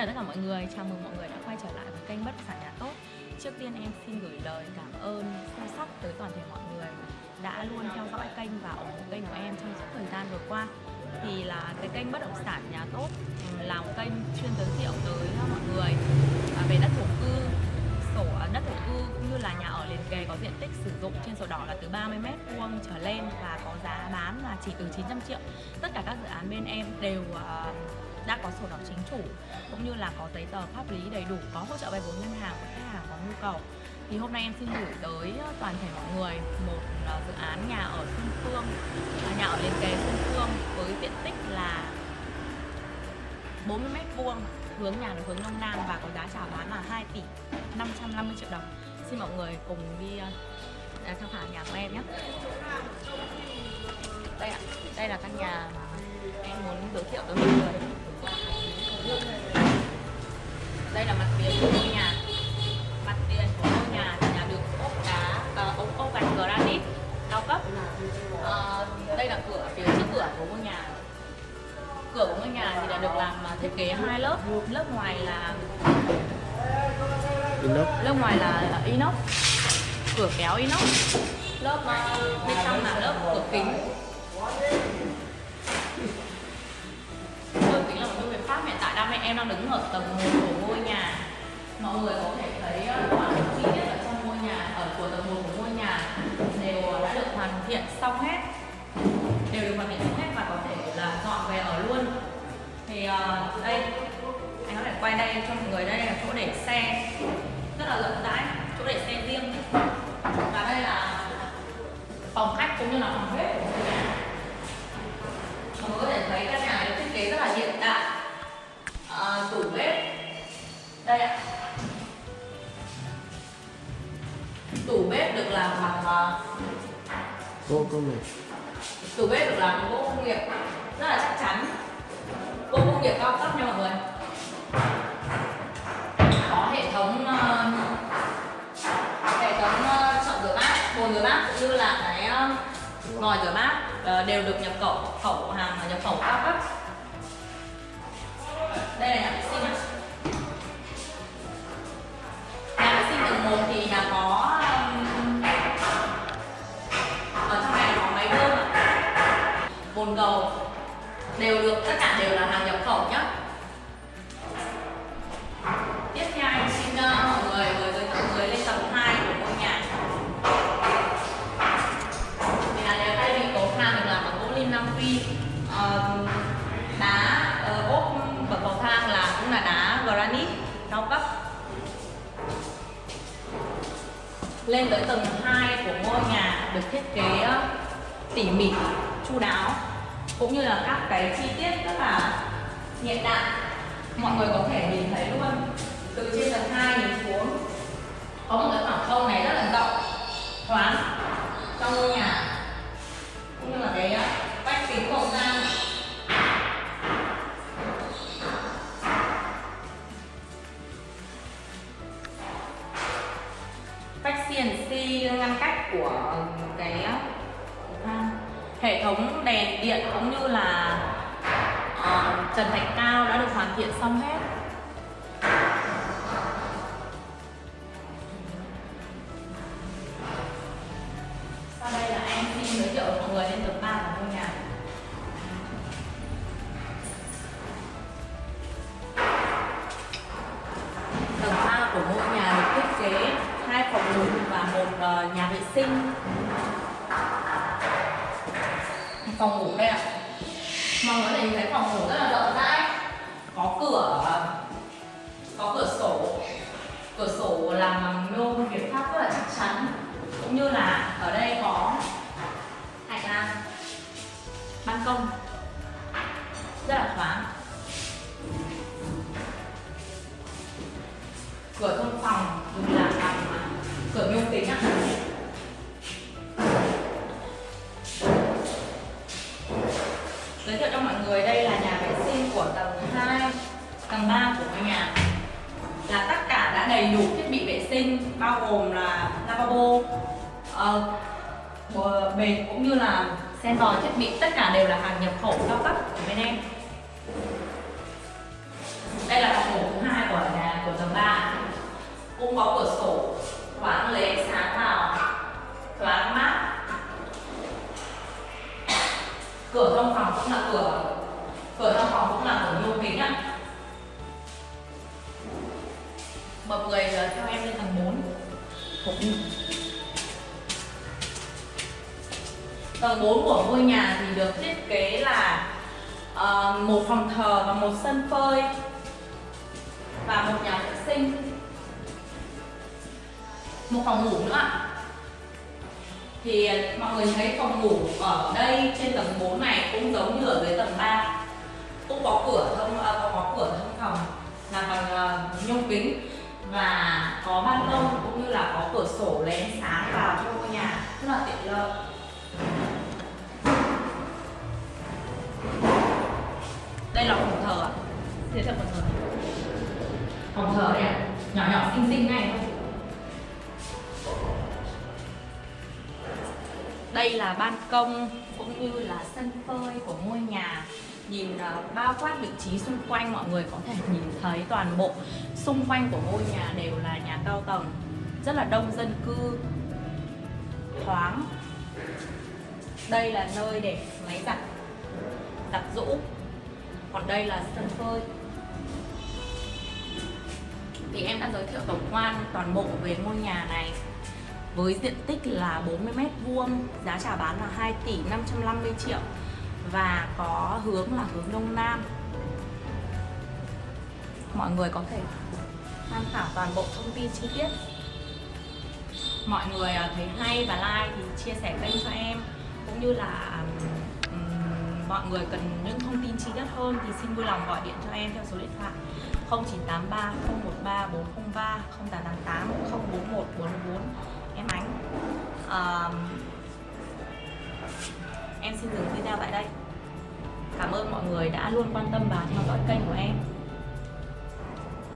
chào tất cả mọi người, chào mừng mọi người đã quay trở lại với kênh Bất động sản nhà tốt. Trước tiên em xin gửi lời cảm ơn sâu sắc tới toàn thể mọi người đã luôn theo dõi kênh và ủng hộ kênh của em trong suốt thời gian vừa qua. Thì là cái kênh bất động sản nhà tốt ừ, là một kênh chuyên giới thiệu tới mọi người à, về đất thổ cư sổ à, đất thổ cư cũng như là nhà ở liền kề có diện tích sử dụng trên sổ đỏ là từ 30 m vuông trở lên và có giá bán là chỉ từ 900 triệu. Tất cả các dự án bên em đều uh, đã có sổ đỏ chính chủ, cũng như là có giấy tờ pháp lý đầy đủ, có hỗ trợ vay vốn ngân hàng của khách hàng có nhu cầu. Thì hôm nay em xin gửi tới ờ, toàn thể mọi người một ờ, dự án nhà ở Xuân Phương à, nhà ở liền kề Xuân Phương với diện tích là 40 mét vuông, hướng nhà là hướng đông nam và có giá chào bán là 2 tỷ 550 triệu đồng. Xin mọi người cùng đi ờ, à, tham khảo nhà của em nhé. Đây ạ, đây là căn nhà mà em muốn giới thiệu tới mọi người. Cửa của ngôi nhà thì đã được làm thiết kế hai lớp. Lớp ngoài là inox. Lớp ngoài là inox. Cửa kéo inox. Lớp uh, bên trong là lớp cửa kính. Cửa kính là một phương pháp hiện tại đang em đang đứng ở tầng 1 của ngôi nhà. Mọi người có thể thấy khoảng chi tiết ở trong ngôi nhà ở của tầng 1 của ngôi nhà đều đã được hoàn thiện xong hết quay đây cho mọi người đây là chỗ để xe rất là rộng rãi chỗ để xe riêng. Và đây là phòng khách cũng như là phòng bếp. Của ngôi nhà mọi người có thể thấy căn nhà được thiết kế rất là hiện đại. À, tủ bếp. Đây ạ. Tủ bếp được làm bằng uh, gỗ công nghiệp. tủ bếp được làm bằng gỗ công nghiệp. Rất là chắc chắn. Gỗ công nghiệp cao cấp nha mọi người có hệ thống uh, hệ thống uh, chậu rửa bát bồn rửa bát cũng như là cái vòi rửa bát ờ, đều được nhập khẩu khẩu hàng nhập khẩu cao cấp đây là nhà vệ sinh ạ. Nhà vệ sinh tầng một thì là có ở trong này có máy bơm bồn cầu, đều được, tất cả đều là hàng lên tới tầng 2 của ngôi nhà được thiết kế ờ, tỉ mỉ, chu đáo, cũng như là các cái chi tiết rất là hiện đại. Mọi người có thể nhìn thấy luôn, từ trên tầng 2 nhìn xuống CNC ngăn cách của cái hệ thống đèn điện cũng như là uh, trần thạch cao đã được hoàn thiện xong hết. Uh, nhà vệ sinh. Phòng ngủ đây ạ. Mọi người thấy thấy phòng ngủ rất là rộng rãi. Có cửa có cửa sổ. Cửa sổ làm bằng nhôm việt pháp rất là chắc chắn. Cũng như là ở đây có hành lang ban công. Rất là thoáng. Cửa thông phòng đúng cửa nhôm tính ạ. Giới thiệu cho mọi người đây là nhà vệ sinh của tầng 2 tầng 3 của ngôi nhà. Là tất cả đã đầy đủ thiết bị vệ sinh bao gồm là lavabo uh, bệt cũng như là sen vòi thiết bị. Tất cả đều là hàng nhập khẩu cao cấp của bên em. Đây là phòng ngủ thứ hai của nhà của tầng 3 cũng có cửa sổ thoáng lấy sáng vào. Thoáng mát. Cửa trong phòng cũng là cửa. Cửa trong phòng cũng là cửa nhôm kính ạ. Mọi người theo em lên tầng 4 Tầng 4 của ngôi nhà thì được thiết kế là ờ, một phòng thờ và một sân phơi và một nhà vệ sinh một phòng ngủ nữa ạ. thì à, mọi người thấy phòng ngủ ở đây trên tầng 4 này cũng giống như ở dưới tầng 3 cũng có cửa thông à, có, có cửa thông phòng là bằng à, uh, nhôm kính và có ban công cũng như là có cửa sổ lén ánh sáng vào trong ngôi nhà rất là tiện lợi. Đây là phòng thờ ạ. Thế thiệu phòng thờ. Phòng thờ này nhỏ nhỏ xinh xinh này thôi. Đây là ban công cũng như là sân phơi của ngôi nhà. Nhìn uh, bao quát vị trí xung quanh mọi người có thể nhìn thấy toàn bộ xung quanh của ngôi nhà đều là nhà cao tầng rất là đông dân cư thoáng. Đây là nơi để máy giặt giặt rũ. Còn đây là sân phơi. Thì em đã giới thiệu tổng quan toàn bộ về ngôi nhà này với diện tích là 40 mét vuông giá chào bán là 2 tỷ 550 triệu và có hướng là hướng đông nam. Mọi người có thể tham khảo toàn bộ thông tin chi tiết. Mọi người à, thấy hay và like thì chia sẻ kênh cho em. Cũng như là um, mọi người cần những thông tin chi tiết hơn thì xin vui lòng gọi điện cho em theo số điện thoại 0983 013 403 0888 041 44 em Ánh. Uh, em xin dừng video tại đây. Cảm ơn mọi người đã luôn quan tâm và theo dõi kênh của em.